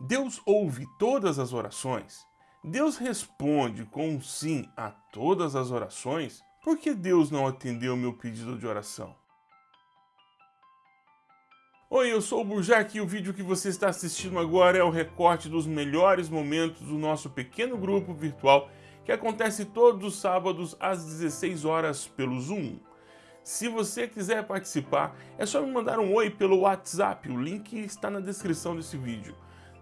Deus ouve todas as orações? Deus responde com um sim a todas as orações? Por que Deus não atendeu meu pedido de oração? Oi, eu sou o Burjac e o vídeo que você está assistindo agora é o recorte dos melhores momentos do nosso pequeno grupo virtual que acontece todos os sábados às 16 horas pelo Zoom. Se você quiser participar, é só me mandar um oi pelo WhatsApp, o link está na descrição desse vídeo.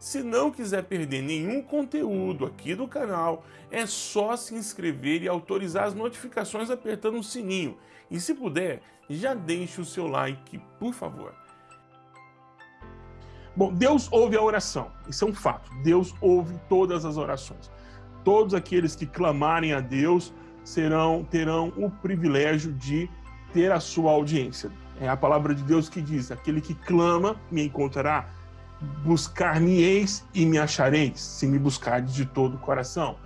Se não quiser perder nenhum conteúdo aqui do canal, é só se inscrever e autorizar as notificações apertando o sininho. E se puder, já deixe o seu like, por favor. Bom, Deus ouve a oração, isso é um fato. Deus ouve todas as orações. Todos aqueles que clamarem a Deus serão terão o privilégio de ter a sua audiência. É a palavra de Deus que diz: aquele que clama me encontrará, buscar-me-eis e me achareis, se me buscardes de todo o coração.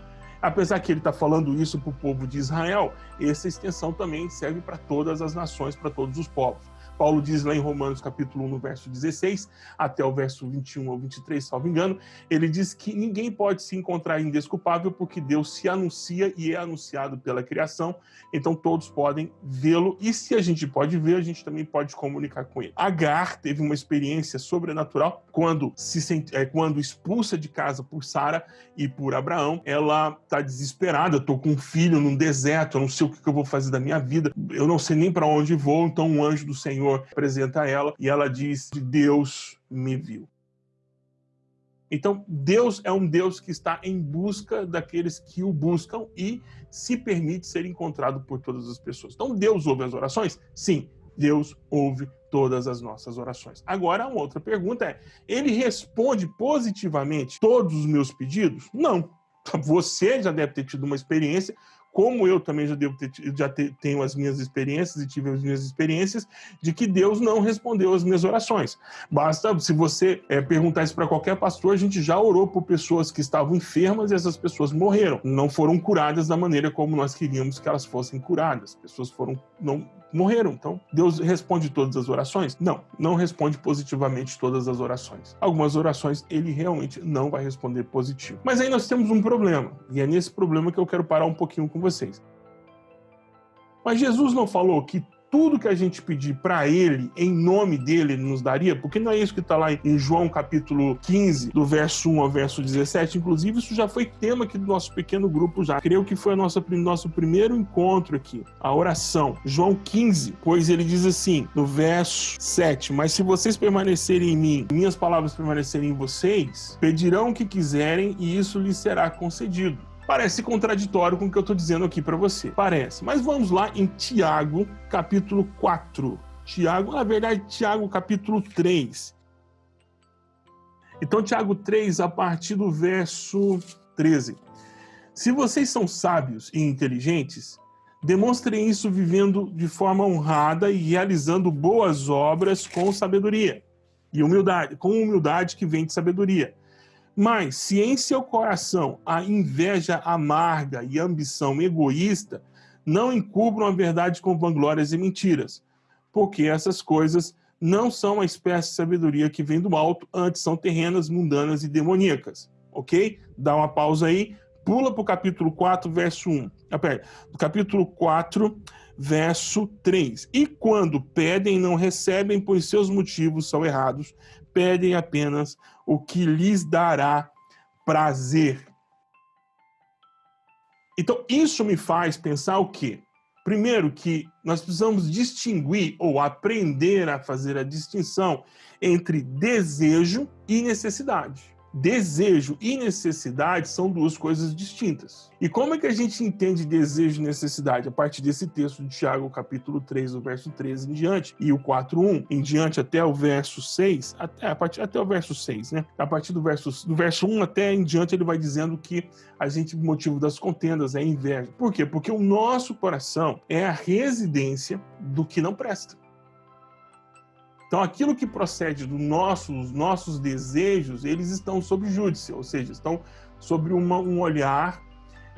Apesar que ele está falando isso para o povo de Israel, essa extensão também serve para todas as nações, para todos os povos. Paulo diz lá em Romanos capítulo 1, no verso 16, até o verso 21 ou 23, salvo engano, ele diz que ninguém pode se encontrar indesculpável porque Deus se anuncia e é anunciado pela criação, então todos podem vê-lo e se a gente pode ver, a gente também pode comunicar com ele. Agar teve uma experiência sobrenatural quando se sente, é, quando expulsa de casa por Sara e por Abraão, ela está desesperada, estou com um filho num deserto, eu não sei o que eu vou fazer da minha vida, eu não sei nem para onde vou, então um anjo do Senhor Senhor apresenta ela e ela diz: Deus me viu. Então, Deus é um Deus que está em busca daqueles que o buscam e se permite ser encontrado por todas as pessoas. Então, Deus ouve as orações? Sim, Deus ouve todas as nossas orações. Agora, uma outra pergunta é: ele responde positivamente todos os meus pedidos? Não. Você já deve ter tido uma experiência como eu também já, devo ter, já te, tenho as minhas experiências e tive as minhas experiências, de que Deus não respondeu as minhas orações. Basta, se você é, perguntar isso para qualquer pastor, a gente já orou por pessoas que estavam enfermas e essas pessoas morreram. Não foram curadas da maneira como nós queríamos que elas fossem curadas. Pessoas foram, não morreram. Então, Deus responde todas as orações? Não, não responde positivamente todas as orações. Algumas orações ele realmente não vai responder positivo. Mas aí nós temos um problema, e é nesse problema que eu quero parar um pouquinho com vocês. Mas Jesus não falou que tudo que a gente pedir para ele, em nome dele, ele nos daria? Porque não é isso que está lá em João capítulo 15, do verso 1 ao verso 17. Inclusive, isso já foi tema aqui do nosso pequeno grupo já. Creio que foi o nosso primeiro encontro aqui, a oração. João 15, pois ele diz assim, no verso 7, Mas se vocês permanecerem em mim, minhas palavras permanecerem em vocês, pedirão o que quiserem e isso lhes será concedido. Parece contraditório com o que eu estou dizendo aqui para você. Parece. Mas vamos lá em Tiago, capítulo 4. Tiago, na verdade, Tiago, capítulo 3. Então, Tiago 3, a partir do verso 13. Se vocês são sábios e inteligentes, demonstrem isso vivendo de forma honrada e realizando boas obras com sabedoria e humildade, com humildade que vem de sabedoria mas se em seu coração há inveja amarga e ambição egoísta, não encubram a verdade com vanglórias e mentiras, porque essas coisas não são a espécie de sabedoria que vem do alto, antes são terrenas, mundanas e demoníacas. Ok? Dá uma pausa aí, pula para o capítulo 4, verso 1. Ah, capítulo 4, verso 3. E quando pedem, não recebem, pois seus motivos são errados, pedem apenas o que lhes dará prazer. Então, isso me faz pensar o quê? Primeiro, que nós precisamos distinguir ou aprender a fazer a distinção entre desejo e necessidade desejo e necessidade são duas coisas distintas. E como é que a gente entende desejo e necessidade? A partir desse texto de Tiago, capítulo 3, o verso 13 em diante, e o 4.1 em diante até o verso 6, até, a partir, até o verso 6, né? A partir do verso, do verso 1 até em diante, ele vai dizendo que a gente, motivo das contendas é inveja. Por quê? Porque o nosso coração é a residência do que não presta. Então, aquilo que procede dos nossos, nossos desejos, eles estão sob júdice, ou seja, estão sobre uma, um olhar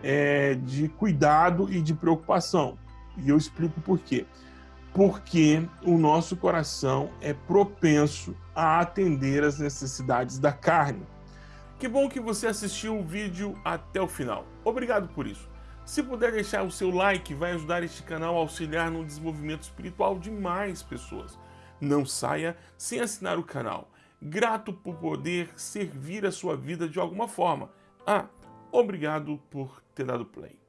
é, de cuidado e de preocupação. E eu explico por quê. Porque o nosso coração é propenso a atender às necessidades da carne. Que bom que você assistiu o vídeo até o final. Obrigado por isso. Se puder deixar o seu like, vai ajudar este canal a auxiliar no desenvolvimento espiritual de mais pessoas. Não saia sem assinar o canal. Grato por poder servir a sua vida de alguma forma. Ah, obrigado por ter dado play.